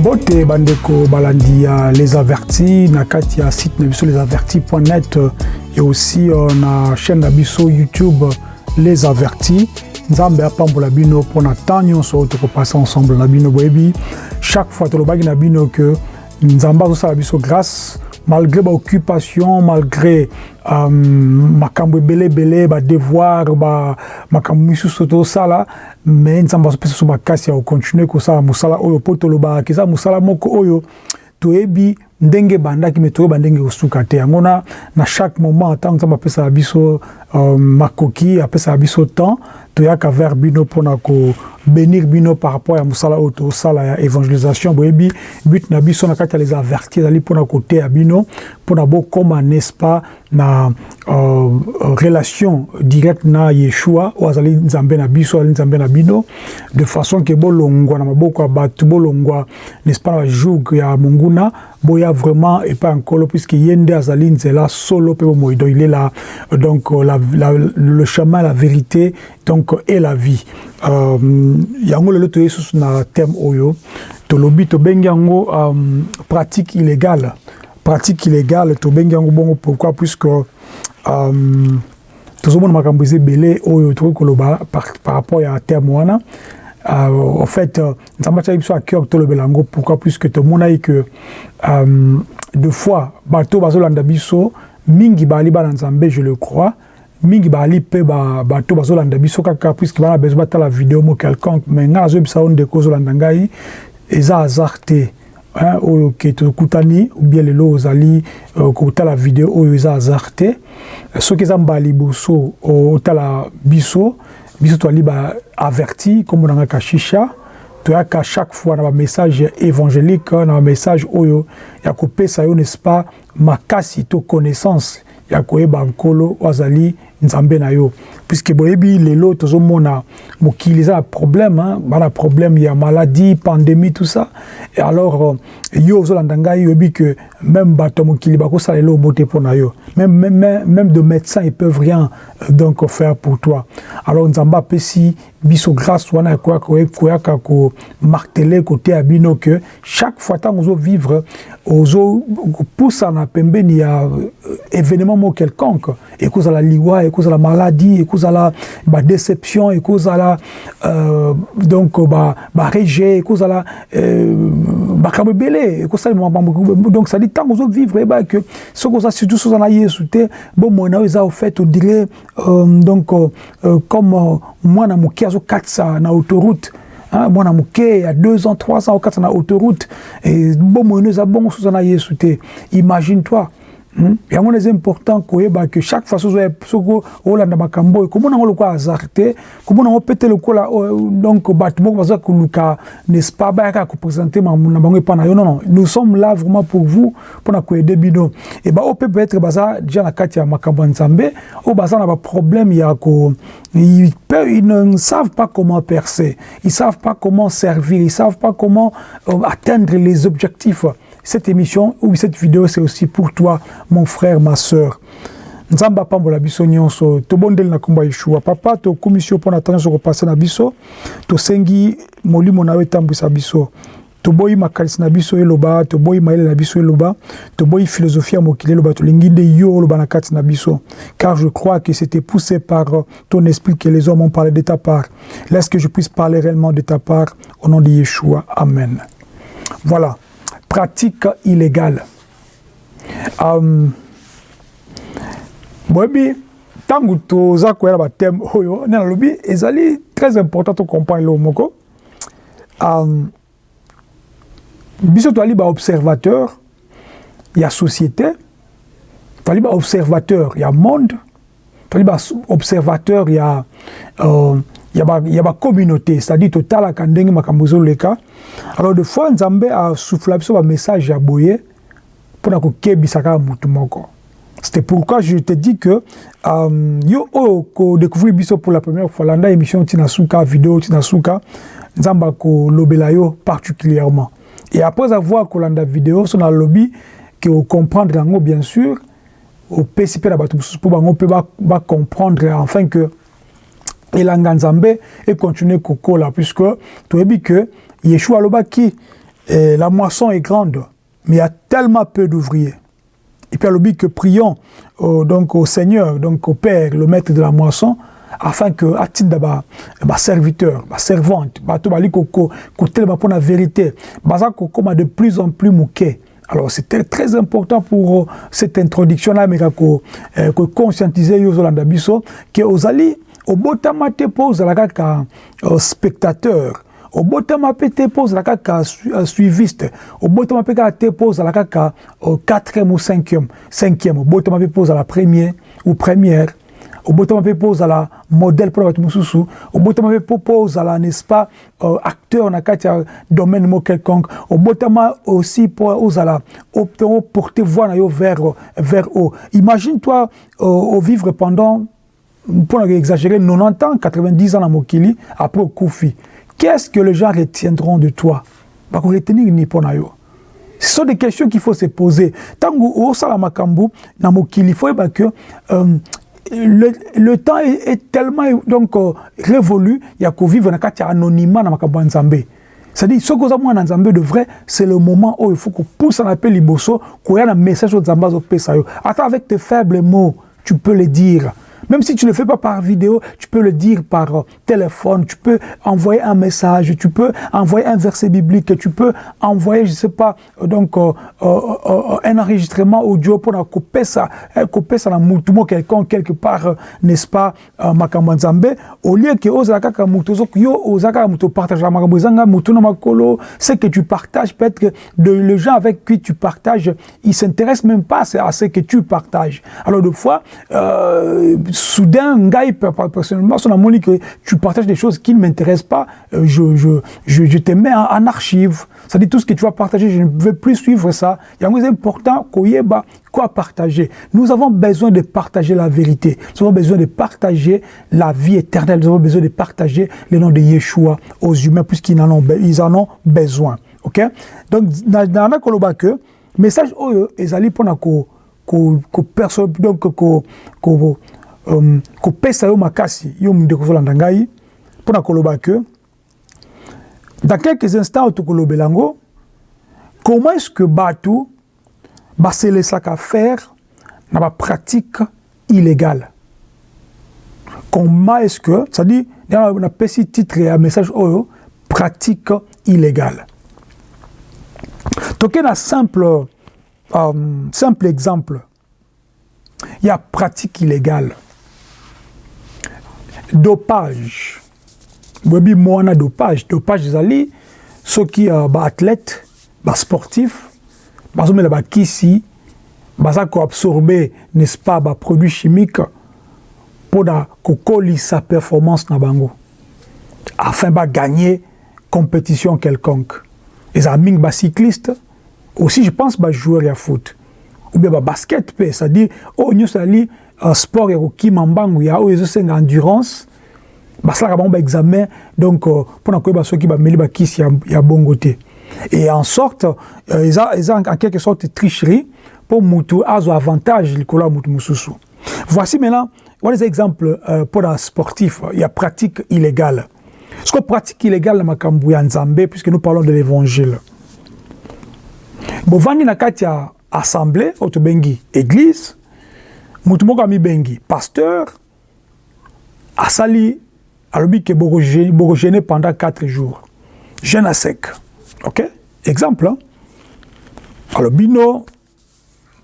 mbote bandeko balandi ya les avertis na kati site na biso les avertis.net et aussi euh, na chaîne na biso youtube les avertis. Nzambe apambola bino mpona temps nyonso oyo tokopasa ensemble na bino boyebi. Chaque fois tolobaki na bino ke nzambe azosala biso grâce malgré baoccupation malgré euh, makambo ebele ebele badevoir makambo misusu tosala me nzambe azopesa biso makasi ya kocontinue kosala mosala oyo mpo tolobaka. Eza mosala moko oyo ndenge ebandaki me ndenge kosuka te. Yango na chaque moment ntango nzambe apesaka biso temps kobénir bino par rapport ya mosala oyo tosala ya évangélisation boyebi but na biso na kati les averti ezali mpona koteya bino mpona bokóma n'est-ce pas na euh, relation directe na yeshua oyo azali nzambe na biso azali nzambe na bino de façon ke bolongwa na maboko ya bolongwa n'est-ce pas na bajoug ya monguna boya vraiment epai ya nkolo puisque ye nde azali nzela solo mpe il est là. Donc la, la, le chemin la vérité donc et la vie euh, yango lelo toye susu na thème oyo tolobi tobengi yango um, pratique illégale. Pratique illégale tobengi yango bongo. Pourquoi? Puisque um, tozomona makambo eza ebele oyo tokoki koloba par, par rapport ya terme wana. Euh, en fait nzambe atiaki biso à cœur tolobela yango. Pourquoi? Puisque tomonaki que um, de fois bato bazolanda biso mingi bali bana nzambe je le crois mingi bali mpe bato bazolanda biso kaka puisque bana bezo batala video mo quelconque mais ngai nazoyebisa o ndeko ozolanda ngai eza hasard te oyo ke tokutani ubien lelo ozali uh, kotala video oyo eza hasard te soki eza mbala liboso otala biso biso toali baaverti nkombo na ngai kashisha toyaka chaque fois na bamessage évangélique na bamessage oyo ya kopesa yo n'est-ce pas makasi to connaissance ya koyeba nkolo oyo azali nzambe na yo puisque boyebi lelo tozomona mokili eza na problème bana problème ya maladie pandémie tout ça. Et alors yo ozolanda ngai oyebi que même bato ya mokili bakosala elo omo te mpo na yo. Même, même, même de médecins ils peuvent rien donc faire pour toi. Alors nzambe apesi biso grâce wana koyaka komartele koteya bino que chaque fois ntango ozovivre ozopusana pembeni ya événement mo quelconque. Ekozala liwa ekozala maladie ekozala badéception ekozala euh, donc barejet ekozala euh, makambo ebele ekosalema makambo donc cedi ntango ozovivre eyebaka ke soki oza surtout soki oza na yesu te bomoi na yo eza ofait odire euh, donc euh, comme mwana moke azokatisa na autoroute mwana moke ya 2 ans 3 ans okatisa na autoroute bomoi no eza bongo soki oza na yesu te imagine toi Hmm? Yango eza important koyeba ke chaque fois soki olanda makambo oyo komona yango lokola hasard te lokola donc baza koluka n'est-ce pas? Bayaka koprésente na bango epa nous sommes là vraiment pour vous mpona koyede bino. E baoyo mpe peut-être baza déjà kati ya baza na ils ne savent pas comment percer. Ils savent pas comment servir. Ils savent pas comment euh, atteindre les objectifs cette émission ou cette vidéo c'est aussi pour toi mon frère ma sœur. Nzambe apambola biso nyonso. Tobondeli na nkombo ya yeshua. Papa tokumisi yo mpo na ntango na biso. Tosengi molimo na yo etambwisa biso. Toboyi makanisi na biso eloba. Toboyi mayele na biso eloba. Toboyi philosophie ya mokili eloba. Tolingi nde yo oloba na kati na biso. Car je crois que c'était poussé par ton esprit que les hommes ont parlé de ta part. Laisse que je puisse parler réellement de ta part. Au nom de yeshua. Amen. Voilà pratique illégale. Um, boyebi ntango toza koya na bateme oyo nde nalobi ezali très important tocomprendre eloko moko. Um, biso toali baobservateur ya société toali baobservateur ya monde toali baobservateur ya uh, ya bacommunauté ba c'est-à-dire totalaka ndenge makambo ezoleka. Alors de fois nzambe asufula biso bamessage ya boye mpona kokebisa kaka motu moko. C'était pourquoi je te dis que um, yo oyo kodécouvrir biso pour la première fois landa émission ntina suka video ntina suka nzambe akolobela yo particulièrement. Et après avoir kolanda video so nalobi ke ocomprendre yango bien sûr opesi mpe na bato mosusu mpo bango mpe bacomprendre enfin que elanga nzambe ekontinue kokola puisque toyebi ke yeshua alobaki Et la moisson est grande, mais il y a tellement peu d'ouvriers. Et puis, à que prions au, donc, au Seigneur, donc au Père, le maître de la moisson, afin que à titre de ma serviteur, ma servante, ma to bali koko pour la vérité, baza koko de plus en plus mouké. Alors c'était très important pour euh, cette introduction là que euh, que conscientiser yo zolanda biso que ozali obotama te pose la kaka spectateur. Obotama mpe te mpo ozala kaka suiviste. Obotama mpe kaka te mpo ozala kaka quatrième ou cinquième cinquième. Obotama mpe mpo ozala premier ou première. Obotama mpe mpo ozala modèle mpona bato mosusu. Obotama mpe mpo ozala n'est-ce pas euh, acteur na kati ya domaine mo quelconque. Obotama aussi mpo ozala oporter voix na yo vers, vers haut. Imagine toi euh, au vivre pendant pour exagérer 90 ans 90 ans na mokili après okufi Qu'est-ce que les gens retiendront de toi? Bah, retenir ni pour Ce sont des questions qu'il faut se poser. Tant que mokili faut que euh, le, le, temps est, tellement donc euh, révolu, il y a qu'au vivre dans anonymat dans makambu nzambe. C'est-à-dire, ce que vous avez nzambe de vrai, c'est le moment où il faut qu'on pousse un appel liboso, qu'on y a un message au nzambe au pesayo. Attends, avec tes faibles mots, tu peux le dire. Même si tu ne le fais pas par vidéo, tu peux le dire par euh, téléphone, tu peux envoyer un message, tu peux envoyer un verset biblique, tu peux envoyer, je ne sais pas, euh, donc euh, un enregistrement audio pour couper ça, couper ça dans quelqu'un quelque part, n'est-ce pas, makambo au lieu que ozala kaka mutu yo ozaka partage la makolo, c'est que tu partages peut-être que les gens avec qui tu partages, ils s'intéressent même pas à ce que tu partages. Alors de fois, soudain, ngai, personnellement, son amour que tu partages des choses qui ne m'intéressent pas, euh, je, je, je, je, te mets en, archive. Ça dit tout ce que tu vas partager, je ne veux plus suivre ça. Il y a important koyeba quoi partager. Nous avons besoin de partager la vérité. Nous avons besoin de partager la vie éternelle. Nous avons besoin de partager le nom de Yeshua aux humains puisqu'ils en ont, ils en ont besoin. OK? Donc, dans la que message ko ko perso donc um, kopesa yo makasi yo ndeko ozolanda ngai mpona koloba ke dans quelques instants tokolobela yango comment est ce que bato baselesaka faire na bapratique illégale comment est ce que c'est à dire napesi titre ya message oyo pratique illégale toke na simple um, simple exemple ya pratique illégale dopage. Boyebi mwana dopage. Dopage ezali soki uh, baathlète basportif bazomela bakisi baza koabsorbe n'est-ce pas baproduit chimique mpona kokolisa performance na bango. Afin bagagner compétition quelconque. Ezala mingi bacycliste aussi je pense bajoueur ya foot. Ou bien babasket mpe c'est-à-dire oyo nyonso ezali sport ya kokima mbangu ya oyo ezosenga endurance. Basalaka bango baexamen donc mpona uh, koyeba soki bameli bakisi ya, ya bongo te et en sorte uh, eza, eza en quelque sorte tricherie mpo mutu azwa avantage likolo ya mutu mosusu voici maintenant wana eza exemple uh, mpona sportif. Ya pratique illégale. Que pratique illégale na makambo ya nzambe puisque nous parlons de l'évangile. Bovandi na kati ya assemblée oyo tobengi église motu moko amibengi pasteur asali alobi ke bokogene pendant 4 jours. Jeune à sec. Ok? Exemple hein? alobi no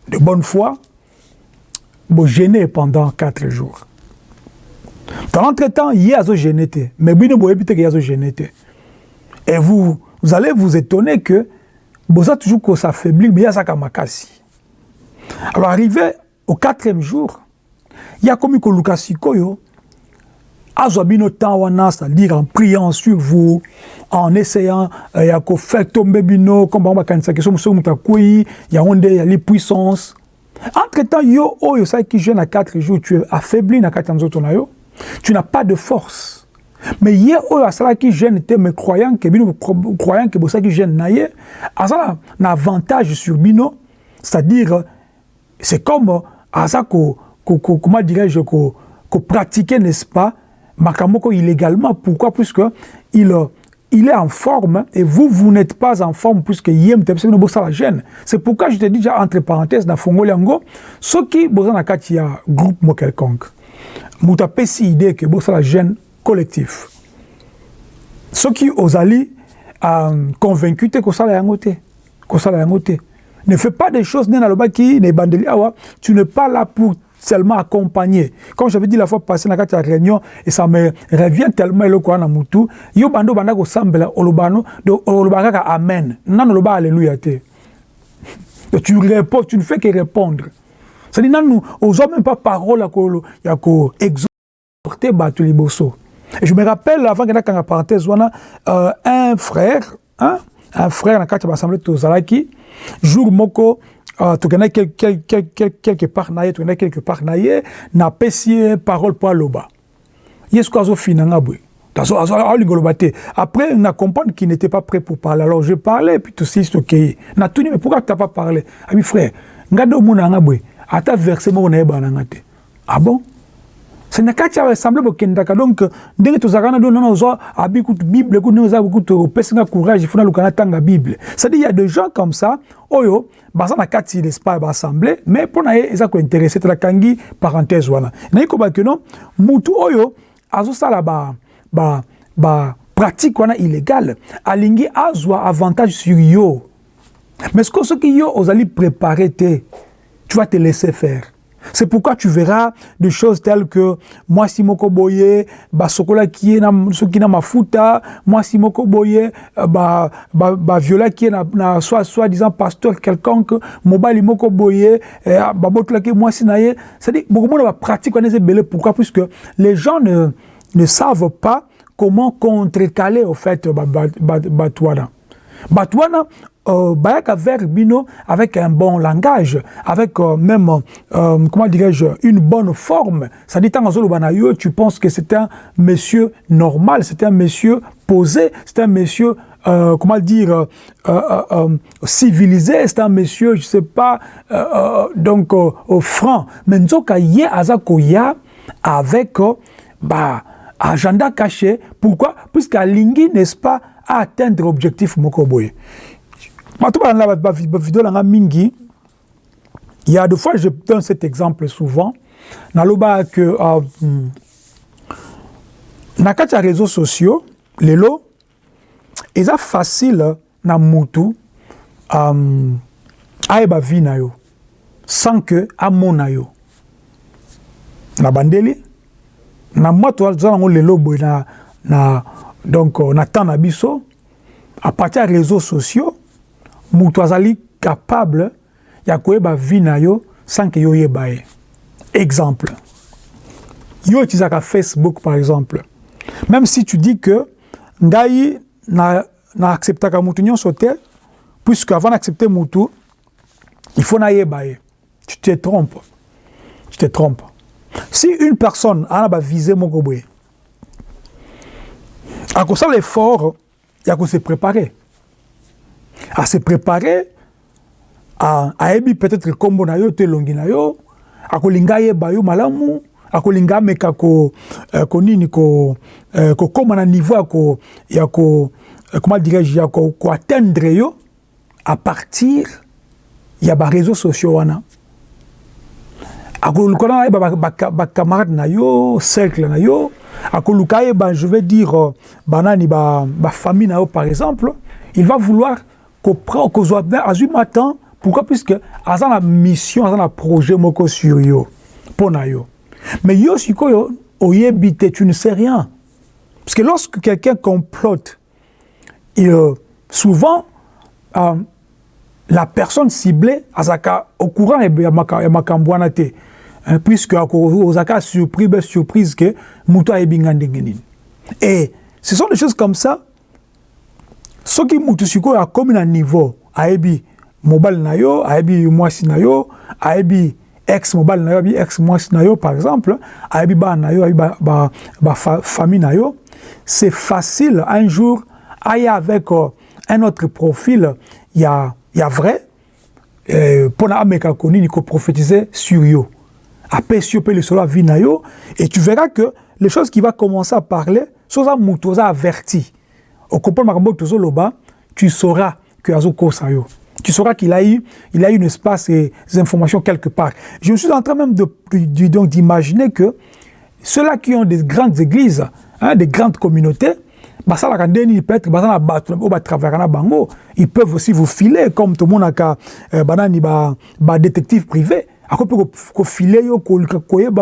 de bonne foi bogene pendant 4 jours. Dans l'entretemps ye azogene te. Mais bino boyebi te ke ye azogene te. Et vous, vous allez vous étonner que boza toujours kosaffaiblir mais ye azaka makasi alors arrivé au quatrième jour ya komi koluka sikoyo azwa bino temps wana c'est-à-dire en priant sur vous en essayant uh, ya kofaire tombe bino comme bango bakanisaki so mosoki moto akwei yango nde yali puissance entre temps yo oyo osalaki jeune à 4 jours tu es affaibli na kati ya nzoto na yo. Tu n'as pas de force. Mais ye oyo asalaki jeune te mais croyant ke bino croyant ke bosalaki jeune na ye aza na, na avantage sur bino c'est-à-dire c'est comme aza ko, ko, ko, comment dirais-je ko, ko pratiquer n'est-ce pas makamoko illégalement pourquoi puisque il il est en forme et vous, vous n'êtes pas en forme puisque yem te pese bosa la gêne. C'est pourquoi je te dis déjà entre parenthèses dans Fongo Liango, ce qui bosa na kati ya groupe mo quelconque. Muta pesi idée que bosa la gêne collectif. Ce qui ozali euh, convaincu te kosala yango te. Kosala yango te. Ne fais pas des choses na tu n'es pas là pour seulement accompagné. Comme j'avais dit la fois passée dans la réunion, et ça me revient tellement le quoi na mutu, yo bando banda ko sambela olobano, de olobanga amen. Nan oloba alléluia te. Tu réponds, tu ne fais que répondre. C'est-à-dire, nous, n'osons même pas parole à ko, ya ko exhorter batu liboso. Et je me rappelle, avant que la parenthèse, euh, un frère, hein, frère dans la l'Assemblée de Tozalaki, jour moko, uh, tokenda quelque, quelque, quelque part na ye tokenda quelque part na ye napesi ye parole mpo aloba. Ye soki azofina nga boye alinga oloba te après na comprendre qu'il n'était pas prêt pour parler. Alors je parlais puis tosi tokeye natuni mais pourquoi tu n'as pas parlé? Ami frère nga de omona nga boye ata verset moko nayebana nga ah bon? C'est na kati ya assemblée bokendaka donc ndenge tozalaka na do nana ozwa abi kutu bible kutu ndenge oza kutu opesi nga courage funa luka natanga bible. C'est-à-dire il y a des gens comme ça oyo baza na kati pas baassemblée mais mpo na ye eza kointeresse te nakangi parenthèse wana. Nayi koba ke non mutu oyo azosala ba, ba, ba pratique wana illégale alingi azwa avantage sur yo. Mais ce que soki yo ozali préparé te tu vas te laisser faire C'est pourquoi tu verras des choses telles que moi si moko boye ba sokola qui est na soki na mafuta moi si moko boye ba ba, ba viola qui est na, soit soit disant pasteur quelconque mobile moko boye eh, ba botola qui moi si na ye c'est-à-dire beaucoup de pratique on est belé pourquoi? Puisque les gens ne ne savent pas comment contrecaler au fait ba ba ba, ba, ba Batouana, euh, avec un bon langage, avec euh, même, euh, comment dirais-je, une bonne forme. Ça dit, tu penses que c'est un monsieur normal, c'est un monsieur posé, c'est un monsieur, comment dire, civilisé, c'est un monsieur, je sais pas, donc franc. Mais ye azakoya avec, bah, agenda caché. Pourquoi? Puisqu'à Lingui, n'est-ce pas, à atteindre l'objectif moko boye bato balanda bavideo nanga mingi. Il y a deux fois je donne cet exemple souvent. Naloba que uh, na kati ya réseaux sociaux lelo eza facile na mutu um, ayeba vie na yo sans que amona yo. Na bandeli na mwa toza nango lelo boye na, na donc na temps na biso à partir ya réseaux sociaux moto azali capable ya koyeba vie na yo sans que yo oyeba ye. Exemple. Yo utiliseaka facebook par exemple. Même si tu dis que ngai na, na mutu nyonso te puisque avant d'accepter mutu il faut nayeba ye. Tu te trompes. Tu te trompes. Si une personne ana bavise moko boye akosala effort ya kose préparer à se préparer ayebi peut-être nkombo na yo to elongi na yo akolinga ayeba yo malamu akolinga ameka ko, uh, ko nini ko uh, kokóma na niveau ya ko, ya ko uh, comment dirais-je ya ko, ko atteindre yo à partir ya baréseaux sociaux wana. Akoluka na ayeba bacamarade na yo cercle na yo akoluka ayeba je vais dire banani bafamille ba na yo par exemple il va vouloir kozwa azwi matin pourquoi? Puisque aza na mission aza projet sur yo mpo na yo. Mais yo sikoyo tu ne sais rien. Parce que lorsque quelqu'un complote et, euh, souvent euh, la personne ciblée azaka au courant ya makambo wana te puisque ozaka surpris be surprise ke moto ayebi nga ndenge et ce sont des choses comme ça soki mutu sikoyo akomi na niveau ayebi mobali na yo ayebi mwasi na yo ayebi ex mobali na yo ayebi ex mwasi na yo par exemple ayebi bana na yo ba, ba na yo c'est facile un jour aya avec euh, un autre profil ya, ya vrai mpo euh, na ameka konini koprophétiser sur yo. Apesi yo mpe lisolo ya vie na yo et tu verras que les choses qui va commencer à parler soza oza averti makambo tozoloba tu sauras que tu sauras qu'il a eu, il a eu, n'est-ce pas, ces informations quelque part. Je suis en train même de, donc d'imaginer que ceux-là qui ont des grandes églises, hein, des grandes communautés, basalaka ndeni peut-être baza na bato oyo batravaka na bango ils peuvent aussi vous filer comme tomonaka euh, banani badétective privé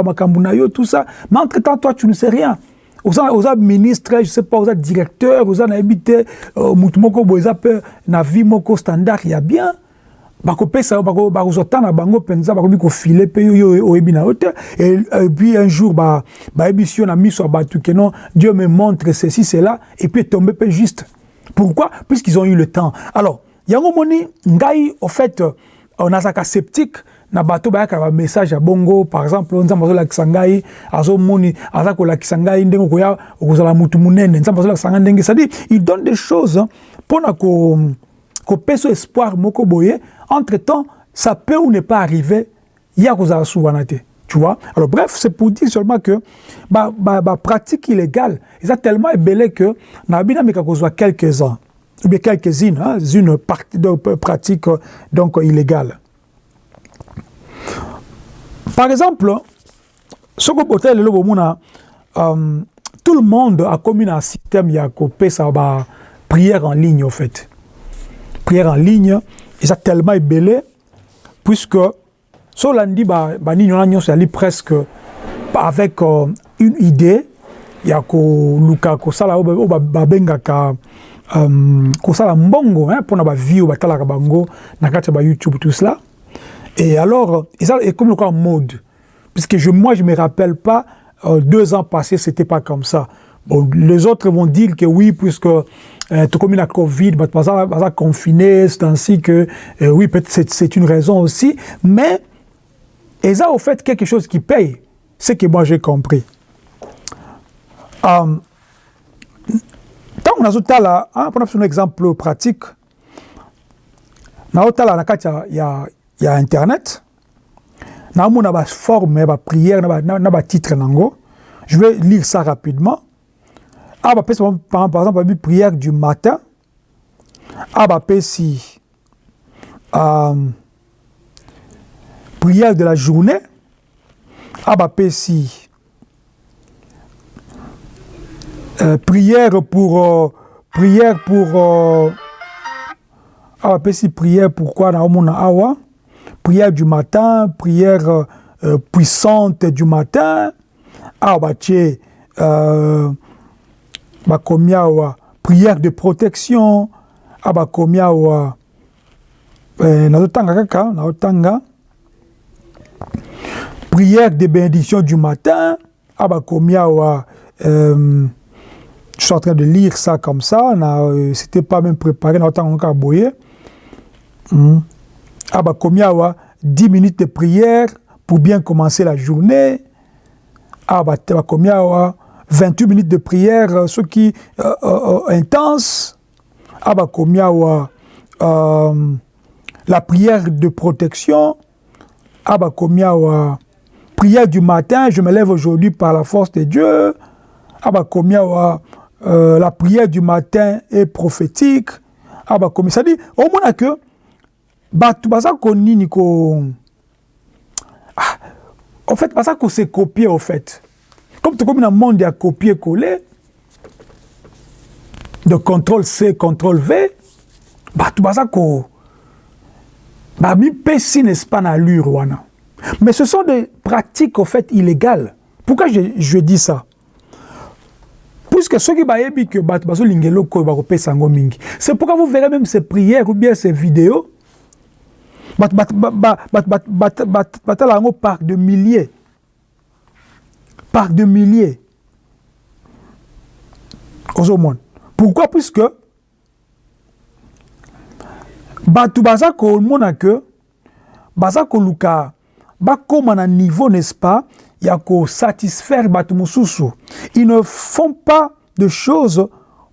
makambo na yo tout ça mais entre temps toi tu ne sais rien oza, oza ministre je sais pas oza directeur oza nayebi te uh, mutu moko boye eza mpe na vie moko standard ya bien. Bakopesa bakozwa temps na bango mpenza bakomi kofile mpe yo oyebi na yo te et puis un jour bayebisi yo na miso ya bato ke non dieu me montre ceci cela et puis etombe mpe juste. Pourquoi? Puisqu'ils ont eu le temps. Alors yango moni ngai au fait euh, nazalaka sceptique na message ya bongo par exemple il donne des choses mpona ko kopesa espoir moko entre temps ça peut ou ne pas arriver ya kozala te tu vois. Alors bref c'est pour dire seulement que ba, ba, ba pratique illégale eza tellement ebele que nayebi nameka kozwa quelques uns ou bien quelques-unes hein, une pratique donc illégale par exemple lelo bomona um, tout le monde a commis un système ya kopesa ba prière en ligne au fait. Prière en ligne eza tellement ebele puisque so olandi banini wana nyonso yali presque avec uh, une idée. Kosala oyo babengaka um, kosala mbongo mpona bavie oyo batalaka bango na kati ya bayoutube tout cela Et alors, et ça, et comme en mode, puisque je, moi, je ne me rappelle pas, euh, deux ans passés, ce n'était pas comme ça. Bon, les autres vont dire que oui, puisque euh, tout comme la Covid, bah, ça, ça confiné, c'est ainsi que, euh, oui, peut-être c'est une raison aussi, mais, et ça, au fait, quelque chose qui paye, c'est que moi, j'ai compris. Um, tant qu'on a là, hein, pour un exemple pratique, na otala na kati ya il y a internet. Na mona ba forme ba prière na ba na ba titre nango. Je vais lire ça rapidement. Ah ba pesi par exemple ba prière du matin. Ah ba pesi euh, prière de la journée. Ah ba pesi euh, prière pour euh, prière pour euh, ah ba pesi prière pourquoi na mona awa ah, prière du matin, prière euh, puissante du matin, ah bah tché, euh, bah combien prière de protection, ah bah combien euh, naotanga kaka, naotanga, prière de bénédiction du matin, ah bah combien euh, je suis en train de lire ça comme ça, euh, c'était pas même préparé, naotanga encore boyer. Mm. Bah combien 10 minutes de prière pour bien commencer la journée. Ah bah combien 28 minutes de prière, ce qui euh, euh, intense. Bah combien euh, la prière de protection. Bah combien prière du matin, je me lève aujourd'hui par la force de Dieu. La prière du matin est prophétique. Ah bah ça dit au moins que bato baza konini ko ah, en fait baza kose copier au fait. Comme tokomi na monde ya copier coller de contrôle C contrôle V bato baza ko bamipesi n'est-ce pas na allure wana. Mais ce sont des pratiques au fait illégales. Pourquoi je, je dis ça? Puisque soki bayebi que bato bazolinga eloko oyo bakopesa yango mingi. C'est pourquoi vous verrez même ces prières ou bien ces vidéos batala yango par de milliers. Par de milliers. Ozomona pourquoi? Puisque bato baza komona ke baza koluka bakóma na niveau n'est-ce pas ya kosatisfaire bato mosusu. Ils ne font pas de choses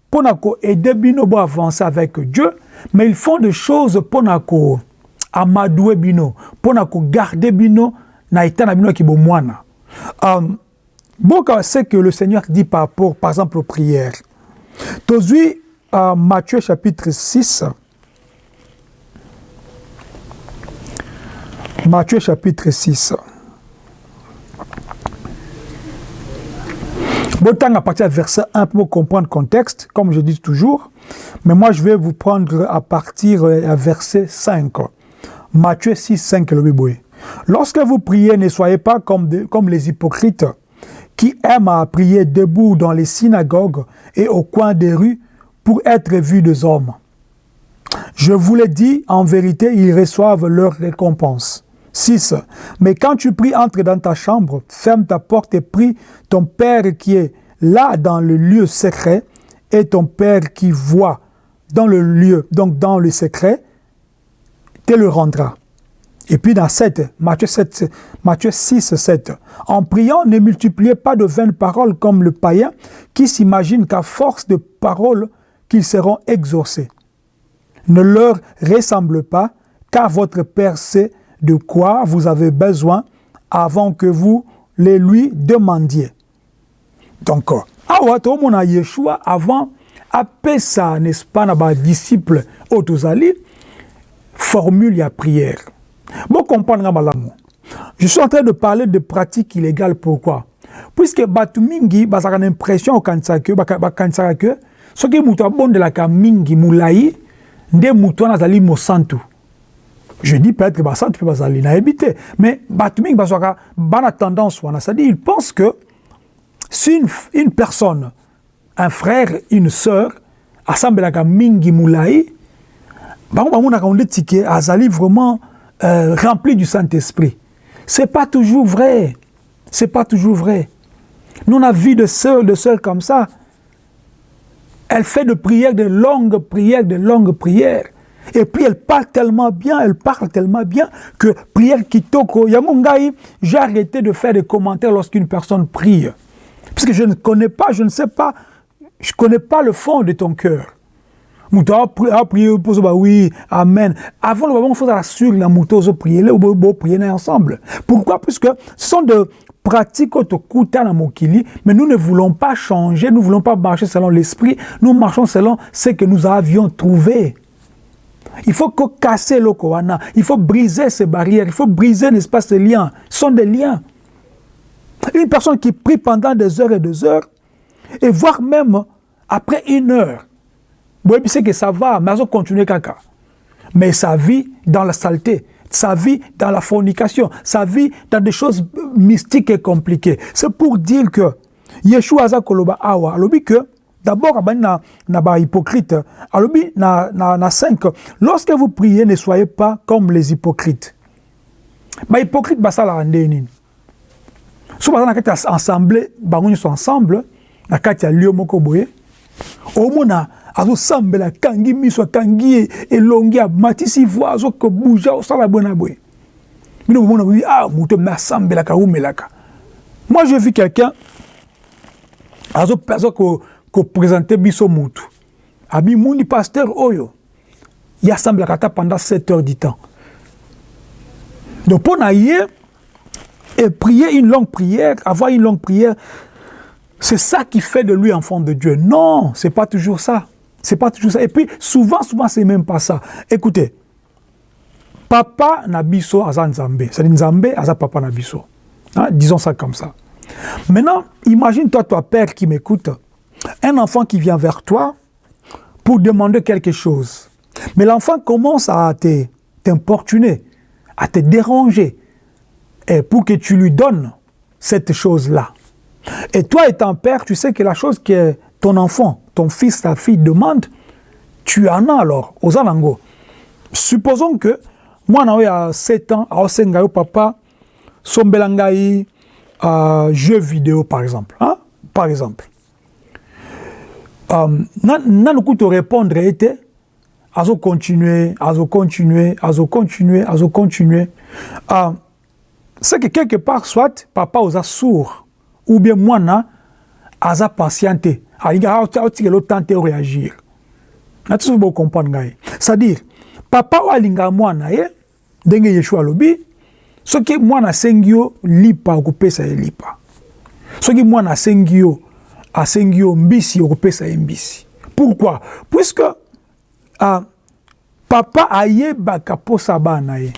mpona koaider bino bo avancer avec dieu mais ils font des choses mpona ko amadoue bino mpona kogarde bino na état na bino ya kibomwana um, boka ce que le seigneur dit par rapport par exemple aux prières tozwi uh, Matthieu chapitre 6. Matthieu chapitre 6. Autant à partir du verset 1 pour comprendre le contexte, comme je dis toujours. Mais moi, je vais vous prendre à partir du verset 5. Matthieu 6, 5, le Lorsque vous priez, ne soyez pas comme, comme les hypocrites qui aiment à prier debout dans les synagogues et au coin des rues pour être vus des hommes. Je vous l'ai dit, en vérité, ils reçoivent leur récompense. 6. Mais quand tu pries, entre dans ta chambre, ferme ta porte et prie ton Père qui est là dans le lieu secret et ton Père qui voit dans le lieu, donc dans le secret, le rendra. Et puis dans 7, Matthieu, 7, Matthieu 6, 7, en priant, ne multipliez pas de vaines paroles comme le païen qui s'imagine qu'à force de paroles, qu'ils seront exaucés. Ne leur ressemble pas, car votre Père sait de quoi vous avez besoin avant que vous les lui demandiez. Donc, awa tomona Yeshua avant apesa n'est-ce pas na disciple otozali formule ya prière. Bon comprendre. Je suis en train de parler de pratiques illégales pourquoi? Puisque batu mingi bazaka l'impression okanisa que que soki mutu abondelaka mingi mulai nde mutu wana azali mosantu je dis peut-être que basantu mpe bazali nayebi te mais bato mingi bazwaka bana tendance wana c'est-à-dire ils pensent que si une, une personne un frère une sœur asambelaka mingi mulai bango bamonaka ondeti ke azali vraiment euh, rempli du Saint-Esprit c'est pas toujours vrai c'est pas toujours vrai nous on a vu de sœurs de sœurs comme ça elle fait de prières, de longues prières, de longues prières. Et puis elle parle tellement bien, elle parle tellement bien que prière kitoko. Yamungai, j'ai arrêté de faire des commentaires lorsqu'une personne prie. Parce que je ne connais pas, je ne sais pas, je ne connais pas le fond de ton cœur. Mouta a prié, oui, amen. Avant le moment, il faut assurer la mouton prier, le prier ensemble. Pourquoi? Puisque ce sont de pratique na mokili, mais nous ne voulons pas changer, nous ne voulons pas marcher selon l'esprit, nous marchons selon ce que nous avions trouvé. Il faut casser le koana, il faut briser ces barrières, il faut briser, n'est-ce pas, ces liens. Ce sont des liens. Une personne qui prie pendant des heures et des heures, et voire même après une heure, c'est que ça va, mais elle continuer caca. Mais sa vie dans la saleté, sa vie dans la fornication, sa vie dans des choses mystiques et compliquées. C'est pour dire que Yeshua aza koloba awa, alobi que d'abord na ba hypocrite, alobi na na na 5, lorsque vous priez ne soyez pas comme les hypocrites. Ba hypocrite basala ndeni. So basala kati ensemble, bango sont ensemble, na kati ya lieu moko boye. Azosambela akangi miso akangi elongi amatisi vo azokobuja osala boye na boye bino bomona bobi ah moto me asambelaka aumelaka moi je vu quelqu'un azo koprésente biso mutu abimuni pasteur oyo ye asambelaka ata pendant 7 heures du temps donc mpo na ye et prier une longue prière avoir une longue prière c'est ça qui fait de lui enfant de Dieu. Non, c'est pas toujours ça. C'est pas toujours ça. Et puis, souvent, souvent, c'est même pas ça. Écoutez, papa nabiso aza nzambe. C'est-à-dire nzambe aza papa nabiso. Hein? Disons ça comme ça. Maintenant, imagine-toi, toi, père qui m'écoute, un enfant qui vient vers toi pour demander quelque chose. Mais l'enfant commence à t'importuner, à te déranger, et pour que tu lui donnes cette chose-là. Et toi étant père, tu sais que la chose que ton enfant ton fils, ta fille demande, tu en as alors, aux alango. Supposons que moi, a 7 ans, à Osengayo, papa, Sombelangaï, euh, jeu vidéo, par exemple. Hein? Par exemple. Euh, n'a te répondre était azo continuer, azo continuer, azo continuer, azo continuer. Euh, c'est que quelque part, soit papa osa sourd, ou bien moi, na, aza patienté alinga aotikela otante réagir. Nati soki bocomprendre ngai. C'est-à-dire papa oyo alingaka mwana ye ndenge yeshua alobi soki mwana asengi yo lipa okopesa ye lipa. Soki mwana asengi yo asengi yo mbisi okopesa ye mbisi. Pourquoi? Puisque uh, papa ayebaka mposa bana ye.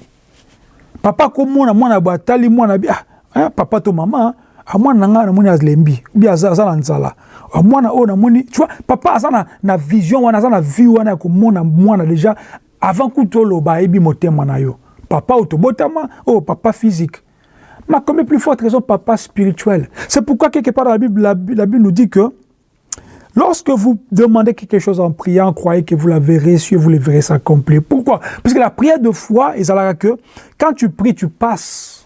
Papa komona mwana bo atali mwana bi ah, eh, papa to mama ah, mwana na ngai namoni alembi bi aza, na nzala. Ah, mwana oyo namoni tu vois papa aza na, vision wana aza na wana ya komona mwana déjà avant kutu oloba ayebi motema na yo. Papa oyo tobotama oyo papa physique. Mais comme plus forte raison papa spirituel. C'est pourquoi quelque part dans la Bible, la, la Bible nous dit que Lorsque vous demandez quelque chose en priant, croyez que vous l'avez reçu et vous le verrez s'accomplir. Pourquoi? Parce que la prière de foi, ils que quand tu pries, tu passes.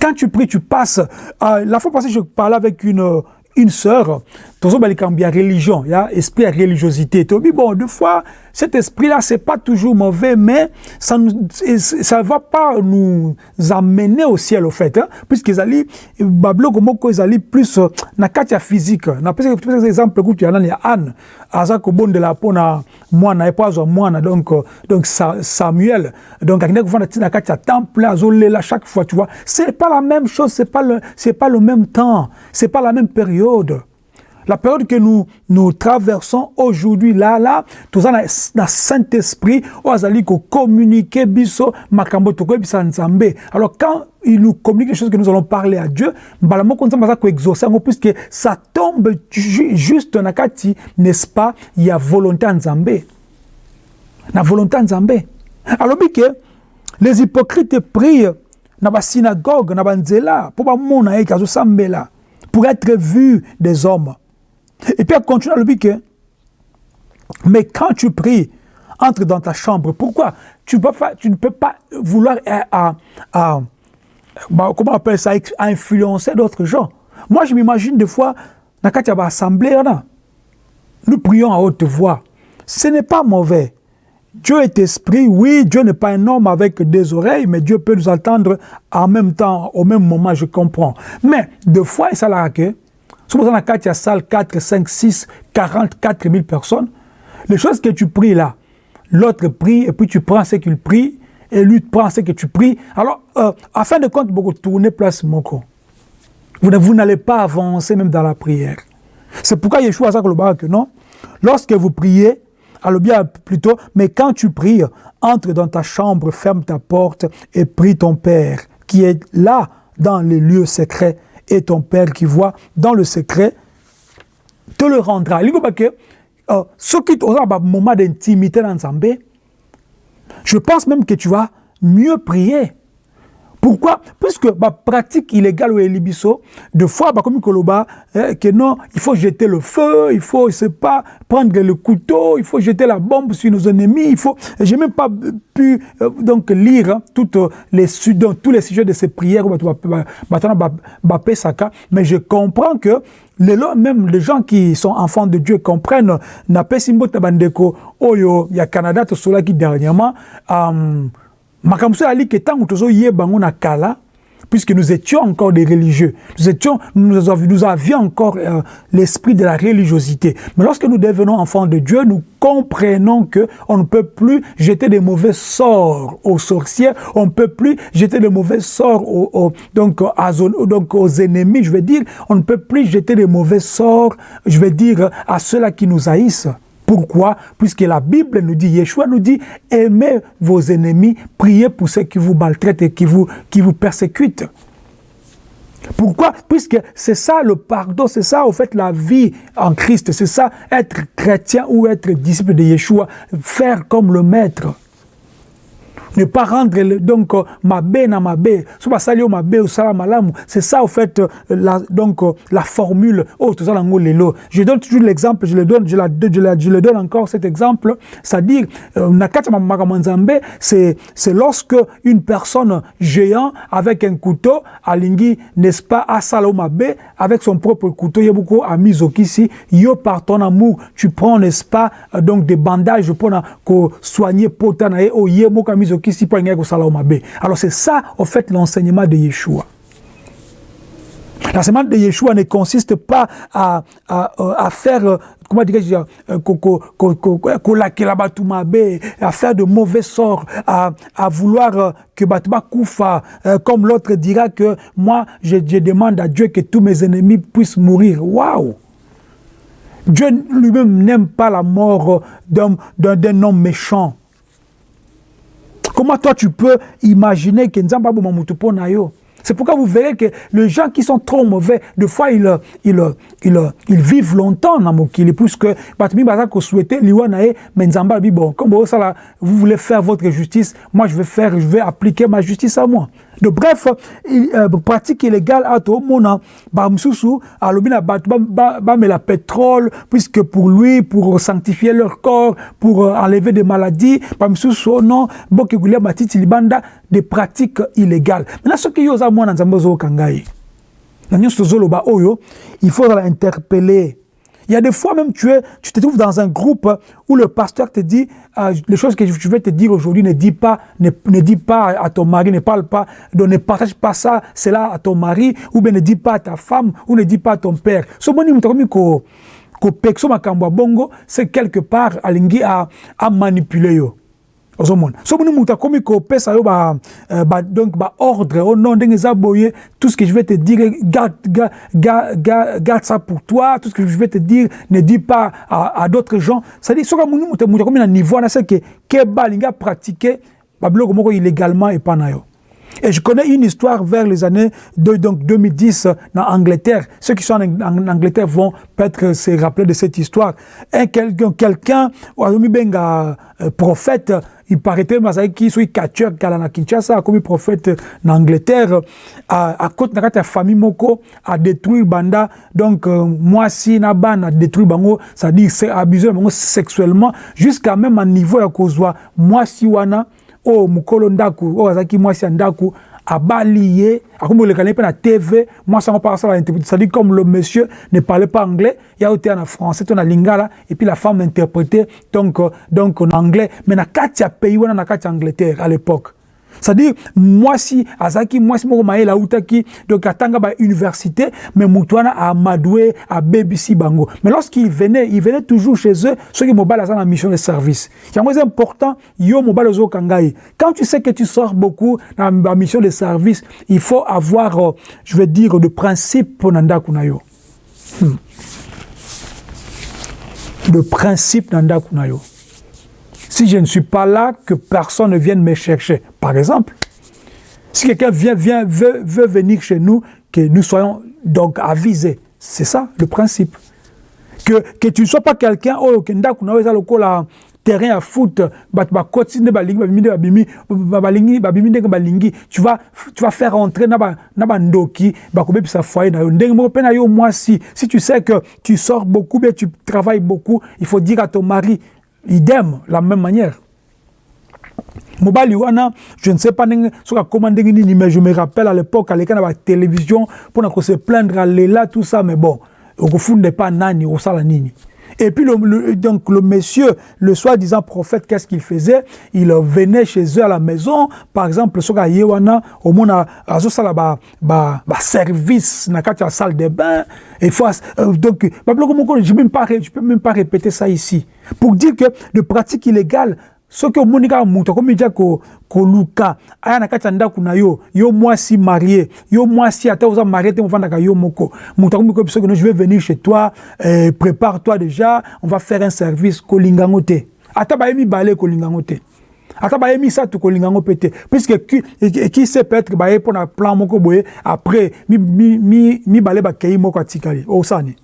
Quand tu pries, tu passes. Euh, la fois passée, je parlais avec une, une sœur, toujours il y a religion, il y a esprit à religiosité. Bon, deux fois, cet esprit-là, c'est pas toujours mauvais, mais ça ne va pas nous amener au ciel, au fait. Hein, Puisqu'ils allaient, Bablo, comment ils allaient plus, na katia physique. Na pesa exemple, que tu as là, Anne, azako bon de la peau na mwana, et pas mwana, donc, donc Samuel. Donc, à na katia temple, azolela chaque fois, tu vois. C'est pas la même chose, c'est pas le, c'est pas le même temps, c'est pas la même période. La période que nous, traversons aujourd'hui, là, là, tout ça, dans Saint-Esprit, on a communiquer biso, makambo toko bisa nzambe. Alors, quand il nous communique les choses que nous allons parler à Dieu, balamo comme ça, exaucer, puisque ça tombe juste dans kati, n'est-ce pas, il y a volonté nzambe. La volonté nzambe. Alors, que les hypocrites prient dans la synagogue, dans la nzela, pour pas mon pour être vus des hommes. Et puis elle continue à dire que, mais quand tu pries, entre dans ta chambre. Pourquoi? Tu, tu ne peux pas vouloir, à, à, bah, comment appelle ça, influencer d'autres gens. Moi, je m'imagine des fois, dans la assemblée, nous prions à haute voix. Ce n'est pas mauvais. Dieu est esprit, oui, Dieu n'est pas un homme avec des oreilles, mais Dieu peut nous entendre en même temps, au même moment, je comprends. Mais, deux fois, ça l'a que si vous avez une salle 4, 5, 6, 44 000 personnes, les choses que tu pries là, l'autre prie, et puis tu prends ce qu'il prie, et lui prend ce que tu pries. Alors, euh, afin de compte, beaucoup tourner place. Vous, vous n'allez pas avancer même dans la prière. C'est pourquoi Yeshua a dit que non. Lorsque vous priez, alors bien plutôt, mais quand tu pries, entre dans ta chambre, ferme ta porte et prie ton Père qui est là dans les lieux secrets et ton Père qui voit dans le secret te le rendra. Euh, ce qui un moment d'intimité dans Zambé, je pense même que tu vas mieux prier. Pourquoi Puisque ma pratique illégale au Elibiso, de fois, bah, comme eh, que non, il faut jeter le feu, il faut, je pas, prendre le couteau, il faut jeter la bombe sur nos ennemis, il faut. J'ai même pas pu euh, donc lire hein, tous les sujets de ces prières, mais je comprends que les, même les gens qui sont enfants de Dieu comprennent, n'a pas simbo tabandeko, oyo, il y a Canada, tout cela qui dernièrement, euh, makambo ali ke ntango tozoyeba na kala puisque nous étions encore des religieux, nous, étions, nous, avions, encore euh, l'esprit de la religiosité. Mais lorsque nous devenons enfants de Dieu, nous comprenons que on ne peut plus jeter des mauvais sorts aux sorcières, on ne peut plus jeter des mauvais sorts aux, donc aux ennemis, je veux dire, on ne peut plus jeter des mauvais sorts, je veux dire, à ceux-là qui nous haïssent. Pourquoi? Puisque la Bible nous dit, Yeshua nous dit, aimez vos ennemis, priez pour ceux qui vous maltraitent et qui vous, qui vous persécutent. Pourquoi? Puisque c'est ça le pardon, c'est ça au fait la vie en Christ, c'est ça être chrétien ou être disciple de Yeshua, faire comme le maître ne pas rendre donc ma bé na ma bé so basali yo osala malamu. C'est ça au fait la, donc la formule. Oh tout ça lango je donne toujours l'exemple je le donne je la, je la je le donne encore cet exemple. C'est-à-dire euh, c'est c'est lorsque une personne géant avec un couteau alingi n'est-ce pas asala mabe avec son propre couteau yebuko amizokisi yo par ton amour tu prends n'est-ce pas donc des bandages pour soigner potana et oh alors c'est ça, en fait, l'enseignement de Yeshua. L'enseignement de Yeshua ne consiste pas à, à, à faire, comment dirais-je, à faire de mauvais sorts, à, à vouloir que Batba Koufa, comme l'autre dira que moi, je, je, demande à Dieu que tous mes ennemis puissent mourir. Waouh! Dieu lui-même n'aime pas la mort d'un homme méchant. Comment toi tu peux imaginer que Nzamba Bomamutupo na yo? C'est pourquoi vous verrez que les gens qui sont trop mauvais, des fois, ils, ils, ils, ils vivent longtemps dans Mokili, puisque souhaitait, bon, comme vous voulez faire votre justice, moi je vais faire, je vais appliquer ma justice à moi. Donc, bref, euh, pratique illégale à tout le monde, bah, msusu, alobi na bat, bah, bah, mais la pétrole, puisque pour lui, pour sanctifier leur corps, pour euh, enlever des maladies, bah, oh non, des pratiques illégales. Maintenant, ce qui y a moi dans Zambozo Kangai, dans Oyo, il faut interpeller il y a des fois même tu, es, tu te trouves dans un groupe où le pasteur te dit euh, les choses que je vais te dire aujourd'hui, ne dis pas, ne, dis pas à ton mari, ne parle pas, ne partage pas ça, cela à ton mari, ou bien ne dis pas à ta femme, ou ne dis pas à ton père. Ce bongo, c'est quelque part à, manipuler ozomona. So boni moto akomi kopesa yo ba, euh, ba, donc baordre o oh non ndenge eza boye tout ce que je vais te dire garde, garde, garde, garde ça pour toi tout ce que je vais te dire ne dis pas à, à d'autres gens. C'est-à-dire soki moni moto akomi na niveau wana c'est que keba alingi apratiquer babiloko moko illégalement epa na yo Et je connais une histoire vers les années donc 2010 en Angleterre. Ceux qui sont en, Angleterre vont peut-être se rappeler de cette histoire. Un quelqu'un, quelqu'un, benga euh, prophète, il paraîtrait mazali qui soit catcheur kala na Kinshasa comme prophète en Angleterre à à côté de la famille moko a détruit banda donc euh, moi si na ban a détruit bango ça dit c'est abusé sexuellement jusqu'à même un niveau ya kozwa moi si wana oyo mokolo ndako oyo azalaki mwasi ya ndako abali ye akomi kolekana ye mpe na tv mwasi yango asala interprété c'est-à-dire comme le monsieur ne parlait pas anglais ya oyo teya na français to na lingala et puis la femme interprété donc, donc en anglais mais na kati ya pays wana na kati ya angleterre à l'époque c'est-à-dire mwasi azalaki mwasi moko mayele autaki donc atanga ba université mais moto wana amadoué abebisi bango. Mais lorsqu'il venait il venait toujours chez eux soki mobali aza na mission de service. Yango eza important yo mobali ozokanga ye. Quand tu sais que tu sors beaucoup na ba mission de service il faut avoir euh, je veux dire de principe ndako na yo. Hmm. de principe na ndako si je ne suis pas là, que personne ne vienne me chercher. Par exemple, si quelqu'un vient, vient veut, veut, venir chez nous, que nous soyons donc avisés. C'est ça le principe. Que, que tu ne sois pas quelqu'un, oh, terrain à foot, tu vas, faire entrer na ndoki, moi si, si tu sais que tu sors beaucoup, bien tu travailles beaucoup, il faut dire à ton mari, idem la même manière. Mobali wana je ne sais pas ndenge soki akoma ndenge nini mais je me rappelle à l'époque aleka na batélévision mpona kose plaindre alela tout ça mais bon okofunda epa nani okosala nini Et puis, le, le, donc, le monsieur, le soi-disant prophète, qu'est-ce qu'il faisait? Il venait chez eux à la maison, par exemple, ce gars Yewana, au à service, na la salle de bain, et euh, donc, je ne peux même pas répéter ça ici. Pour dire que de pratiques illégales, soki omoni kaka moto akomi dia koluka aya na kati ya ndako na yo yo mwasi marie yo mwasi ata oza marie te mofandaka yo moko. Moto akomi koyebi soki no je vais venir chez toi eh, prépare toi déjà on va faire un service kolinga yango te. Ata baye mibale kolinga yango te. Ata baye misato kolinga yango mpe te. Puisque qui sait peut-être baye mpo na plan moko boye après mibale bakei moko atikali. Osani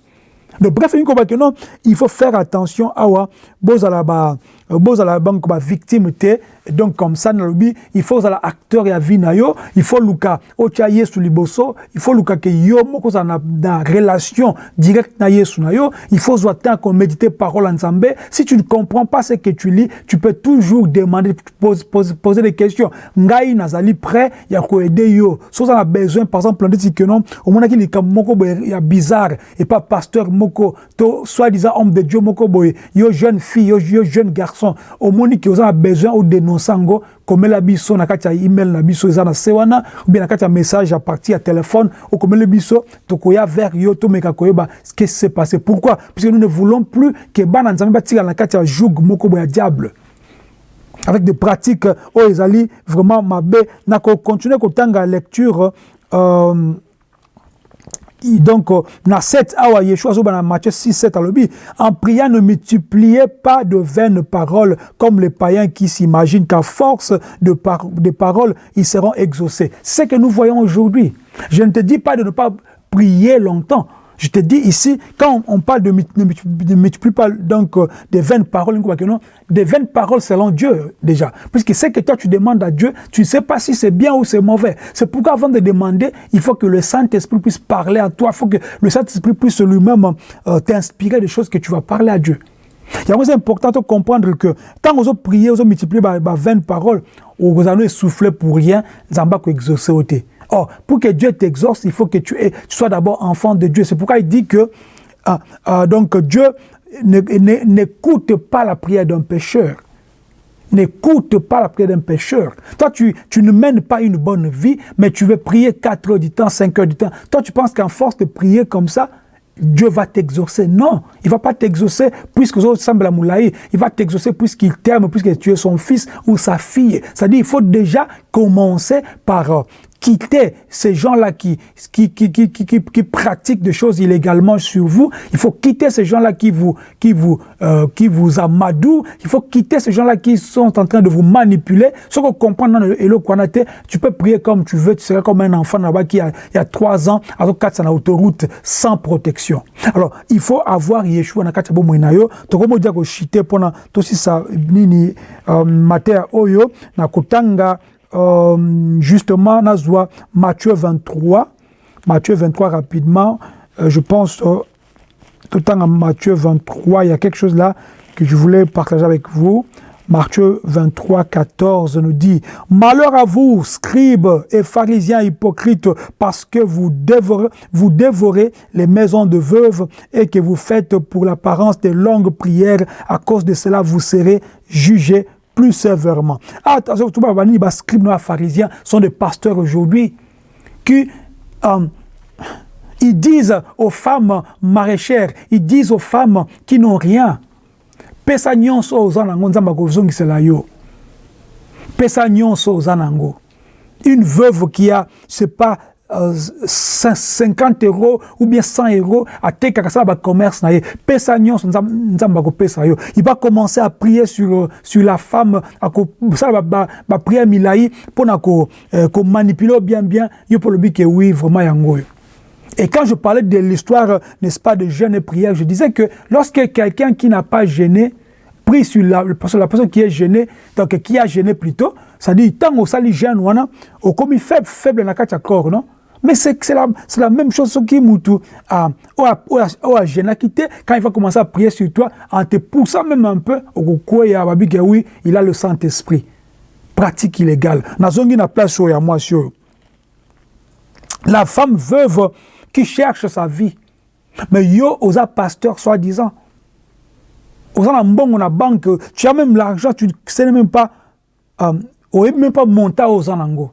donc bref non il faut faire attention awa bozala ba bozala banque ba victime te donc comme ça nalobi il faut ozala acteur ya vie na il faut luka otya yesu liboso il faut luka ke yo moko ozala na, na relation directe na yesu na yo il faut ozwa temps koméditer parole en nzambe si tu ne comprends pas ce que tu lis tu peux toujours demander pose, pose, poser des questions. Ngai nazali prêt ya koaider yo? So oza na besoin par exemple ndeti ke non omonaki likambo moko ya bizarre et pas pasteur moko to soi-disant homme de dieu moko boye yo jeune fille yo, yo jeune garçon omoni ke oza na besoin odénonce sango komela biso na kati email na biso na se wana ou na kati message à partir ya téléphone okomela biso tokoya vers yo tomeka koyeba ce qui s'est passé. Pourquoi? Puisque nous ne voulons plus que bana nzambe batikala na kati ya joug moko boya diable. Avec des pratiques oyo ezali vraiment mabe na kocontinue kotanga lecture euh, donc na 7 awa yeshua matthieu 6 7 alobi en priant ne multipliez pas de vaines paroles comme les païens qui s'imaginent qu'à force de, de paroles ils seront exaucés c'est ce que nous voyons aujourd'hui je ne te dis pas de ne pas prier longtemps je te dis ici, quand on parle de ne multiplie donc euh, des vaines paroles, des vaines paroles selon Dieu déjà. Puisque c'est que toi tu demandes à Dieu, tu ne sais pas si c'est bien ou c'est mauvais. C'est pourquoi avant de demander, il faut que le Saint-Esprit puisse parler à toi, il faut que le Saint-Esprit puisse lui-même euh, t'inspirer des choses que tu vas parler à Dieu. Il est important de comprendre que quand on prie, on multiplie par 20 paroles, on allez souffler pour rien, on va exaucer au Or, pour que Dieu t'exauce, il faut que tu, sois d'abord enfant de Dieu. C'est pourquoi il dit que ah, ah, donc Dieu n'écoute pas la prière d'un pécheur. N'écoute pas la prière d'un pécheur. Toi, tu, tu, ne mènes pas une bonne vie, mais tu veux prier 4 heures du temps, 5 heures du temps. Toi, tu penses qu'en force de prier comme ça, Dieu va t'exaucer. Non, il ne va pas t'exaucer puisque vous semble à Moulaï. Il va t'exaucer puisqu'il t'aime, puisque tu es son fils ou sa fille. C'est-à-dire, il faut déjà commencer par euh, quitter ces gens-là qui qui, qui, qui, qui, pratiquent des choses illégalement sur vous. Il faut quitter ces gens-là qui vous, qui, vous, euh, qui vous amadouent. Il faut quitter ces gens-là qui sont en train de vous manipuler. Ce qu'on comprend dans le tu peux prier comme tu veux. Tu seras comme un enfant là-bas qui a, il y a trois ans, alors quatre sur l'autoroute sans protection. Alors, il faut avoir Yeshua na kati ya bomoi na yo. Tokomo dia ko chite pona tosi sa nini euh, mater oyo na kotanga euh, justement, Nazwa, Matthieu 23, Matthieu 23 rapidement, euh, je pense, euh, tout le temps en Matthieu 23, il y a quelque chose là que je voulais partager avec vous. Matthieu 23, 14 nous dit « Malheur à vous, scribes et pharisiens hypocrites, parce que vous dévorez, vous dévorez les maisons de veuves et que vous faites pour l'apparence des longues prières. À cause de cela, vous serez jugés plus sévèrement. Attention, tout le les scribes noirs pharisiens sont des pasteurs aujourd'hui qui euh, ils disent aux femmes maraîchères, ils disent aux femmes qui n'ont rien, pesa nyonso yo pesa nyonso une veuve qui a c'est pas 50 euros ou bien 100 euros atekaka sala bacommerce na ye. Pesa nyonso nzambe akopesa yo. Il va commencer à prier sur, sur la femme akosala baprière milai mpona komanipule ko bien bien yo mpo lobi ke oui vraiment yango oyo Et quand je parlais de l'histoire, n'est-ce pas, de jeûne et prière, je disais que lorsque quelqu'un qui n'a pas gêné prie sur la, la personne qui est gênée, donc qui a gêné plutôt, ça dit, tant au sali jeûne, au comme faible, faible dans le corps, non? Mais c'est la, la même chose qui Moutou quitté quand il va commencer à prier sur toi en te poussant même un peu au il a le Saint-Esprit. Pratique illégale. Place sur moi sur. La femme veuve qui cherche sa vie. Mais yo, osa pasteur soi-disant. Osa na mbongo na banque, tu as même l'argent, tu ne sais même pas, euh, même pas monter aux anango.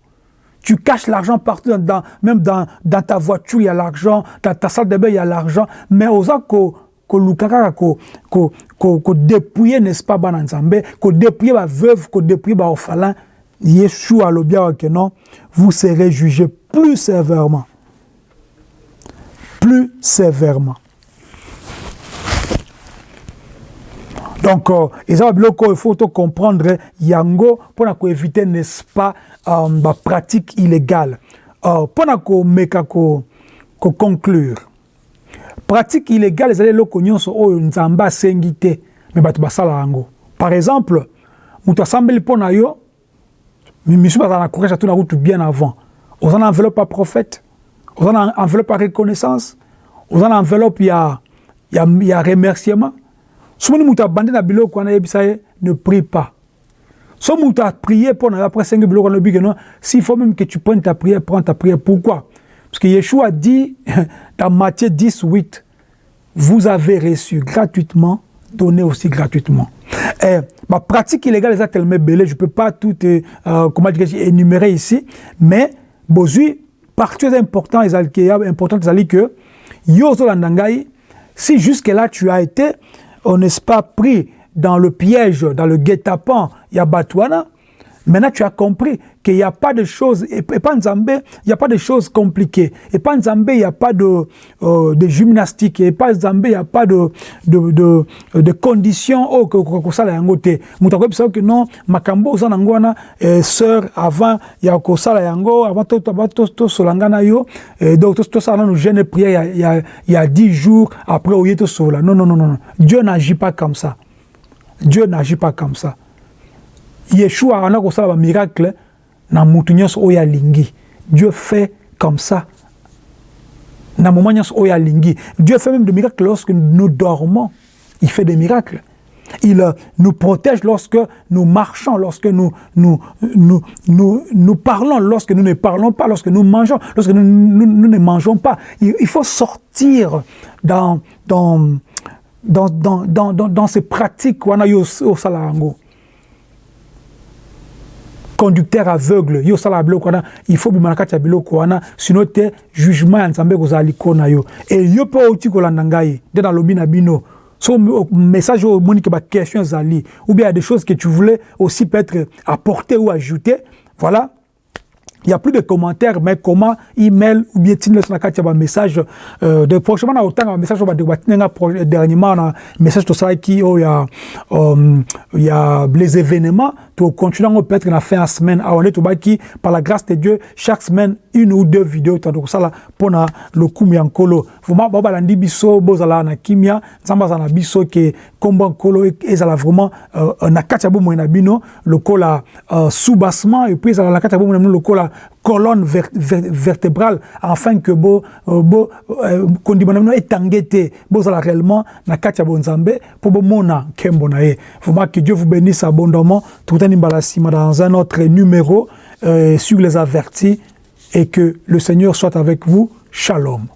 Tu caches l'argent partout, dans, même dans, ta voiture, il y a l'argent, dans ta salle de bain, il y a l'argent. Mais osa ko ko lukaka ko ko ko, n'est-ce pas bana nzambe, ko dépouiller veuve, ko dépouiller ba orphelin. Yeshua bien que non, vous serez jugés plus sévèrement. Plus sévèrement. Donc, euh, il faut comprendre yango pour éviter, n'est-ce pas, euh, la pratique illégale. Euh, pour meka ko, ko conclure. Pratique illégale, c'est loko nyonso oyo nzamba asengi te, mais bato basala yango. Par exemple, mutu asambeli mpo na yo, misu bazala na courage atuna kutu bien avant. Oza na enveloppe ya prophète, oza na enveloppe ya reconnaissance, oza na enveloppe ya, ya, ya remerciement, soki mutu abandi na biloko wana ne prie pas. So mutu a prié pour après cinq biloko wana oyebi non? S'il faut même que tu prennes ta prière prends ta prière. Pourquoi? Parce que Yeshua dit dans Matthieu 10 8 vous avez reçu gratuitement donnez aussi gratuitement. Ma pratique illégale est tellement belle je peux pas tout euh, dire énumérer ici mais bozui partie important est important que yo ndangai si jusque là tu as été on n'est pas pris dans le piège, dans le guet-apens, il y a Batouana, Maintenant, tu as compris qu'il n'y a pas de choses, et pas il n'y a pas de choses compliquées. Et pas il n'y a pas de, euh, de gymnastique. Et pas il n'y a pas de, de, de, conditions oh, que, ça la yango te. Moutakoye bisa que non, wana, eh, sœur, avant, il y a que ça la avant to, to, to, to solangana yo, eh, donc to, to ça nous jeûne prière il y a, il y a dix jours après au to sola. Non, non, non, non. Dieu n'agit pas comme ça. Dieu n'agit pas comme ça. Yeshua a miracle. Dieu fait comme ça. Dieu fait même des miracles lorsque nous dormons. Il fait des miracles. Il euh, nous protège lorsque nous marchons, lorsque nous, nous, nous, nous, parlons, lorsque nous ne parlons pas, lorsque nous mangeons, lorsque nous, ne mangeons pas. Il, faut sortir dans, dans, dans, dans, dans, dans ces pratiques. Conducteur aveugle. Yo osala biloko wana il faut bima na kati ya biloko wana sino te jugement ya nzambe ekozala likolo na yo. E yo mpe outi kolanda ngai nde nalobi na bino. So message oyo omoni ke baquestion ezali ou bien ya des choses que tu voulais aussi peut-être apporter ou ajouter. Voilà. Il n'y a plus de commentaires, mais comment email ou bien na kati ba message de prochainement na autant message ba de dernièrement na message to ça qui oh il y a il y a les événements to continuer peut-être na fin de semaine. À on est qui par la grâce de Dieu chaque semaine une ou deux vidéos. Que ça là pour na le kumia nkolo vraiment ba ba landi biso bozala na kimia nzamba za na biso ke komba nkolo ezala vraiment euh, na kati ya bomo na bino le kola euh, soubassement et puis ezala na kati ya bomo na colonne ver, ver, vertébrale afin que bo bo kondima na etange te bozala réellement na kati ya bonzambe po bomona nkembo na vraiment que Dieu vous bénisse abondamment. Tokutani mbala nsima dans un autre numéro euh, sur les avertis et que le Seigneur soit avec vous. Shalom